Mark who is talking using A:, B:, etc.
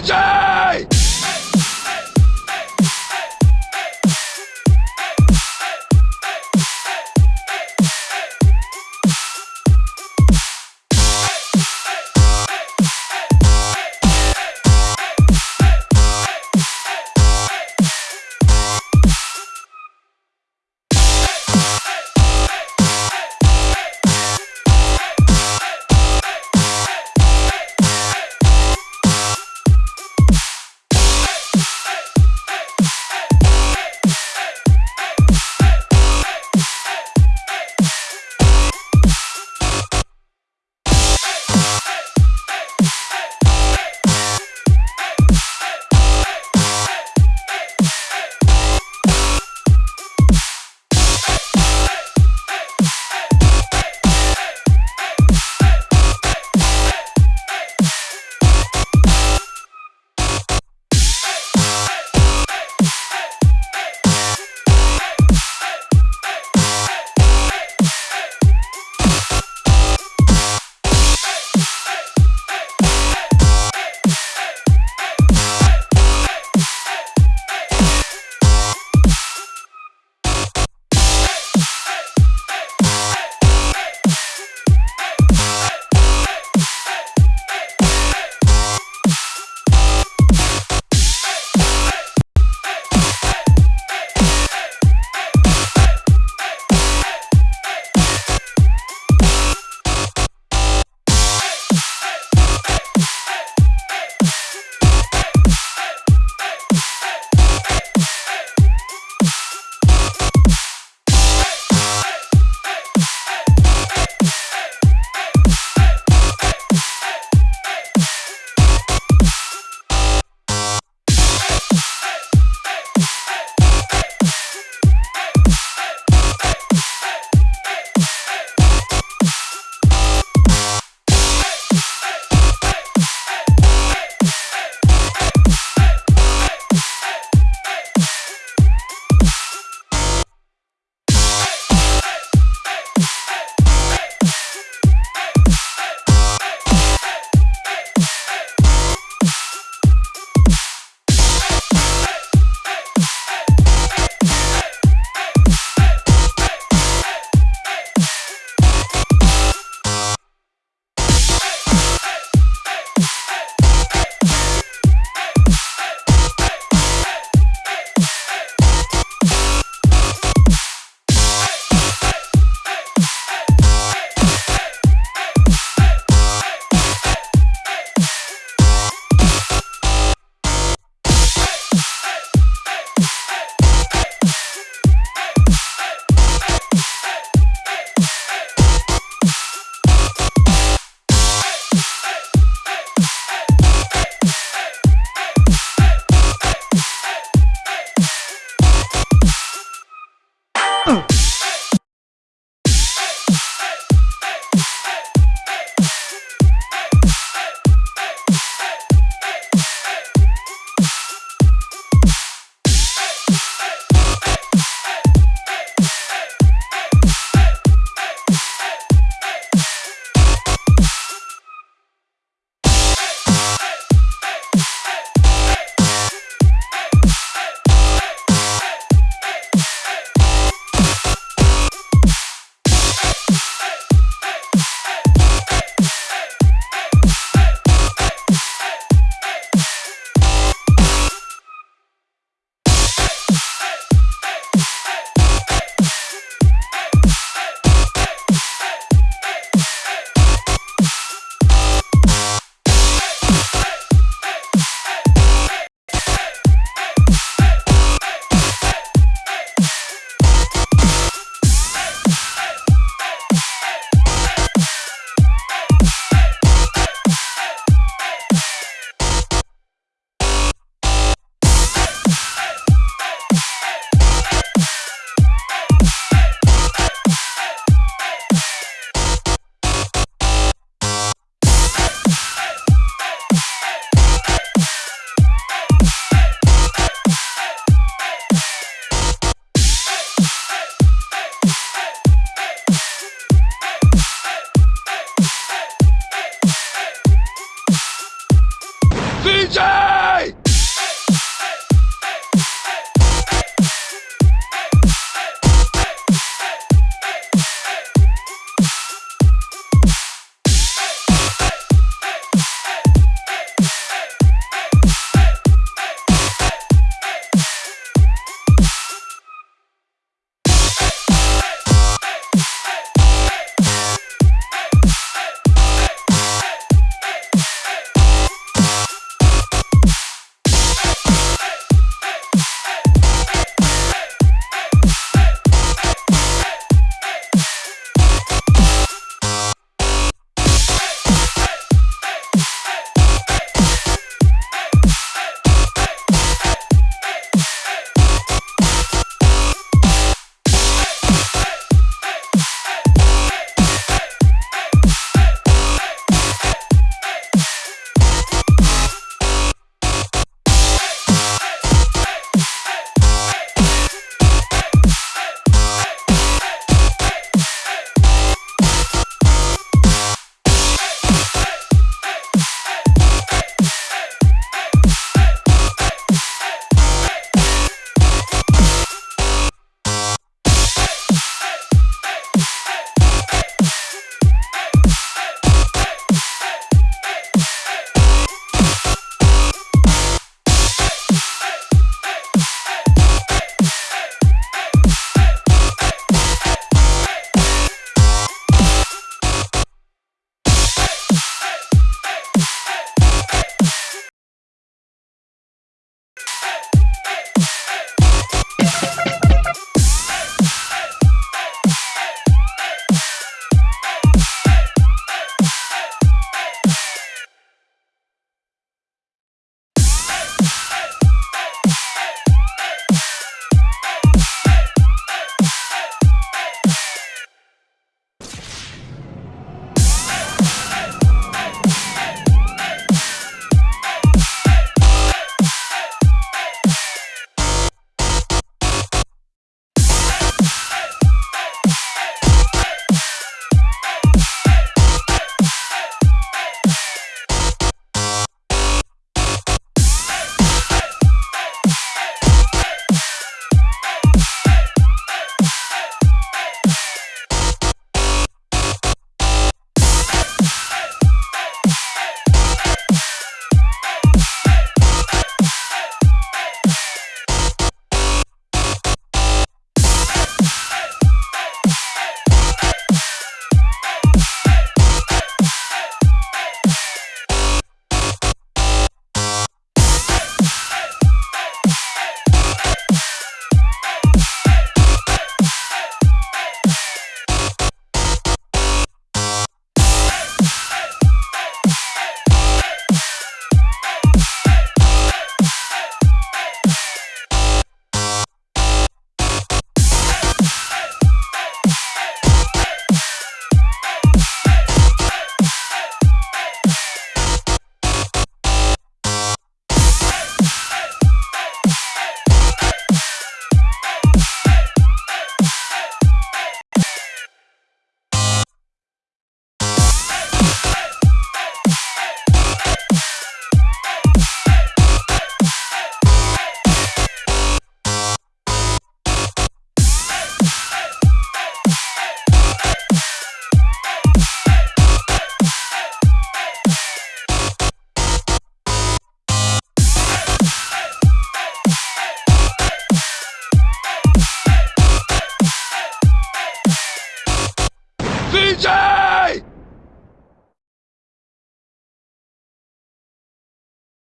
A: Legion!